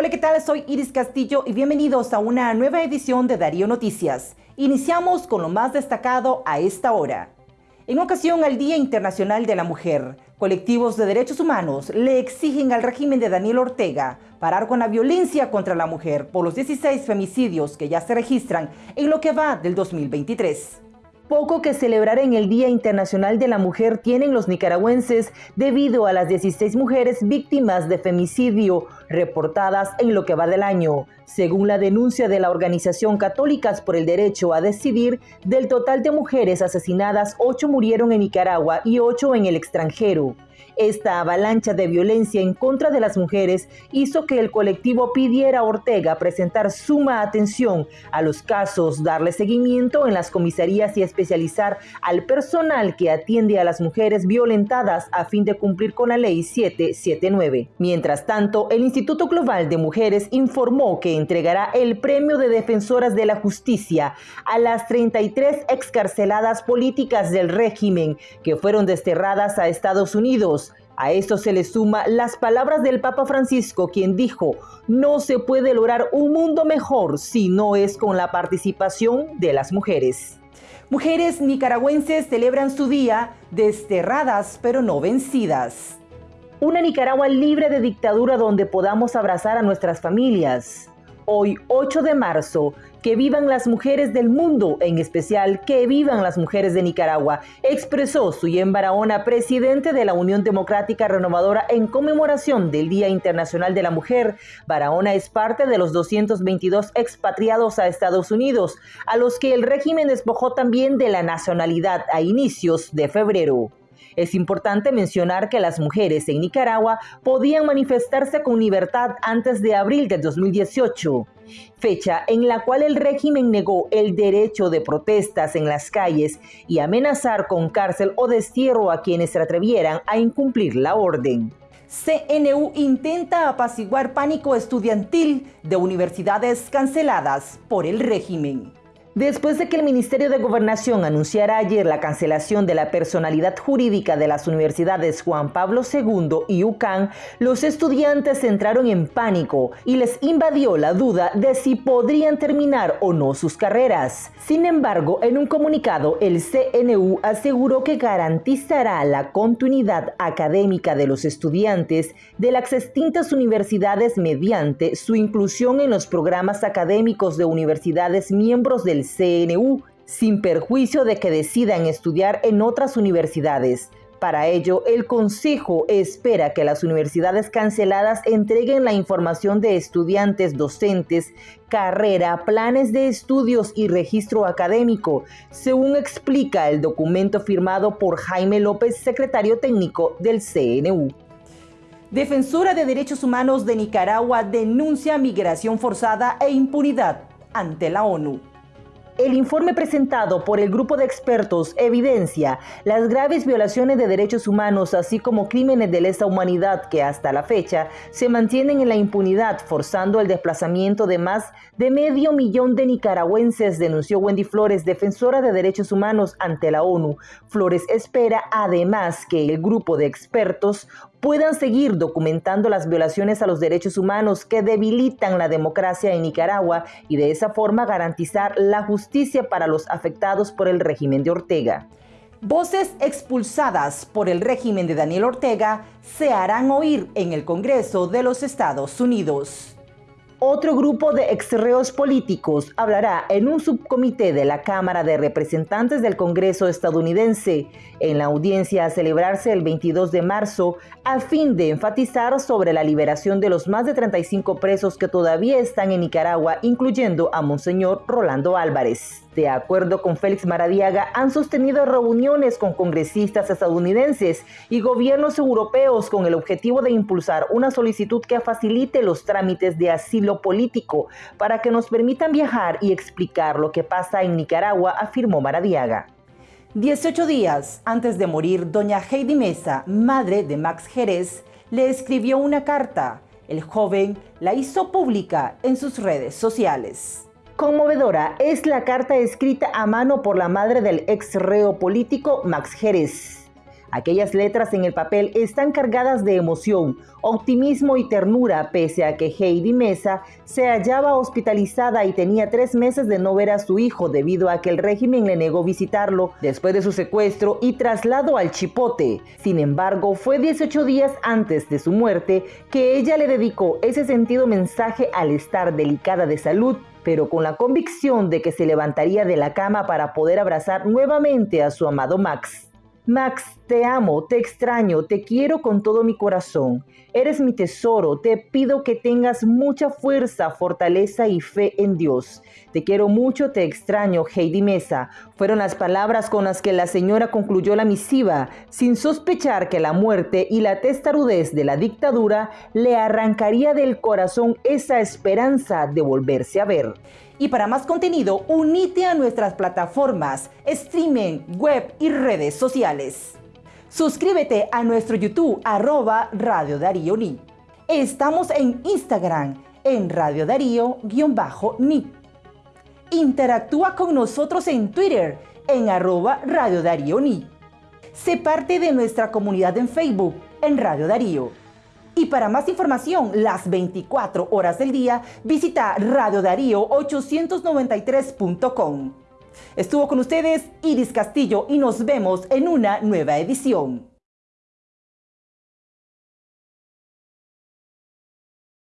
Hola, ¿qué tal? Soy Iris Castillo y bienvenidos a una nueva edición de Darío Noticias. Iniciamos con lo más destacado a esta hora. En ocasión al Día Internacional de la Mujer, colectivos de derechos humanos le exigen al régimen de Daniel Ortega parar con la violencia contra la mujer por los 16 femicidios que ya se registran en lo que va del 2023. Poco que celebrar en el Día Internacional de la Mujer tienen los nicaragüenses debido a las 16 mujeres víctimas de femicidio reportadas en lo que va del año. Según la denuncia de la Organización Católicas por el Derecho a Decidir, del total de mujeres asesinadas, 8 murieron en Nicaragua y 8 en el extranjero. Esta avalancha de violencia en contra de las mujeres hizo que el colectivo pidiera a Ortega presentar suma atención a los casos, darle seguimiento en las comisarías y especializar al personal que atiende a las mujeres violentadas a fin de cumplir con la ley 779. Mientras tanto, el Instituto Global de Mujeres informó que entregará el Premio de Defensoras de la Justicia a las 33 excarceladas políticas del régimen que fueron desterradas a Estados Unidos a esto se le suma las palabras del Papa Francisco, quien dijo, no se puede lograr un mundo mejor si no es con la participación de las mujeres. Mujeres nicaragüenses celebran su día desterradas pero no vencidas. Una Nicaragua libre de dictadura donde podamos abrazar a nuestras familias. Hoy, 8 de marzo, que vivan las mujeres del mundo, en especial que vivan las mujeres de Nicaragua, expresó Suyen Barahona, presidente de la Unión Democrática Renovadora en conmemoración del Día Internacional de la Mujer. Barahona es parte de los 222 expatriados a Estados Unidos, a los que el régimen despojó también de la nacionalidad a inicios de febrero. Es importante mencionar que las mujeres en Nicaragua podían manifestarse con libertad antes de abril de 2018 fecha en la cual el régimen negó el derecho de protestas en las calles y amenazar con cárcel o destierro a quienes se atrevieran a incumplir la orden. CNU intenta apaciguar pánico estudiantil de universidades canceladas por el régimen. Después de que el Ministerio de Gobernación anunciara ayer la cancelación de la personalidad jurídica de las universidades Juan Pablo II y UCAN, los estudiantes entraron en pánico y les invadió la duda de si podrían terminar o no sus carreras. Sin embargo, en un comunicado, el CNU aseguró que garantizará la continuidad académica de los estudiantes de las extintas universidades mediante su inclusión en los programas académicos de universidades miembros CNU, sin perjuicio de que decidan estudiar en otras universidades. Para ello, el Consejo espera que las universidades canceladas entreguen la información de estudiantes, docentes, carrera, planes de estudios y registro académico, según explica el documento firmado por Jaime López, secretario técnico del CNU. Defensora de Derechos Humanos de Nicaragua denuncia migración forzada e impunidad ante la ONU. El informe presentado por el grupo de expertos evidencia las graves violaciones de derechos humanos, así como crímenes de lesa humanidad que hasta la fecha se mantienen en la impunidad, forzando el desplazamiento de más de medio millón de nicaragüenses, denunció Wendy Flores, defensora de derechos humanos ante la ONU. Flores espera además que el grupo de expertos puedan seguir documentando las violaciones a los derechos humanos que debilitan la democracia en Nicaragua y de esa forma garantizar la justicia para los afectados por el régimen de Ortega. Voces expulsadas por el régimen de Daniel Ortega se harán oír en el Congreso de los Estados Unidos. Otro grupo de exreos políticos hablará en un subcomité de la Cámara de Representantes del Congreso estadounidense en la audiencia a celebrarse el 22 de marzo a fin de enfatizar sobre la liberación de los más de 35 presos que todavía están en Nicaragua, incluyendo a Monseñor Rolando Álvarez. De acuerdo con Félix Maradiaga, han sostenido reuniones con congresistas estadounidenses y gobiernos europeos con el objetivo de impulsar una solicitud que facilite los trámites de asilo político para que nos permitan viajar y explicar lo que pasa en Nicaragua, afirmó Maradiaga. 18 días antes de morir, doña Heidi Mesa, madre de Max Jerez, le escribió una carta. El joven la hizo pública en sus redes sociales. Conmovedora es la carta escrita a mano por la madre del ex reo político Max Jerez. Aquellas letras en el papel están cargadas de emoción, optimismo y ternura, pese a que Heidi Mesa se hallaba hospitalizada y tenía tres meses de no ver a su hijo debido a que el régimen le negó visitarlo después de su secuestro y traslado al Chipote. Sin embargo, fue 18 días antes de su muerte que ella le dedicó ese sentido mensaje al estar delicada de salud pero con la convicción de que se levantaría de la cama para poder abrazar nuevamente a su amado Max. Max, te amo, te extraño, te quiero con todo mi corazón. Eres mi tesoro, te pido que tengas mucha fuerza, fortaleza y fe en Dios. Te quiero mucho, te extraño, Heidi Mesa. Fueron las palabras con las que la señora concluyó la misiva, sin sospechar que la muerte y la testarudez de la dictadura le arrancaría del corazón esa esperanza de volverse a ver. Y para más contenido, unite a nuestras plataformas, streaming, web y redes sociales. Suscríbete a nuestro YouTube, arroba Radio Darío Ni. Estamos en Instagram, en Radio Darío-Ni. Interactúa con nosotros en Twitter, en arroba Radio Darío Ni. Sé parte de nuestra comunidad en Facebook, en Radio Darío. Y para más información, las 24 horas del día, visita radiodarío893.com. Estuvo con ustedes Iris Castillo y nos vemos en una nueva edición.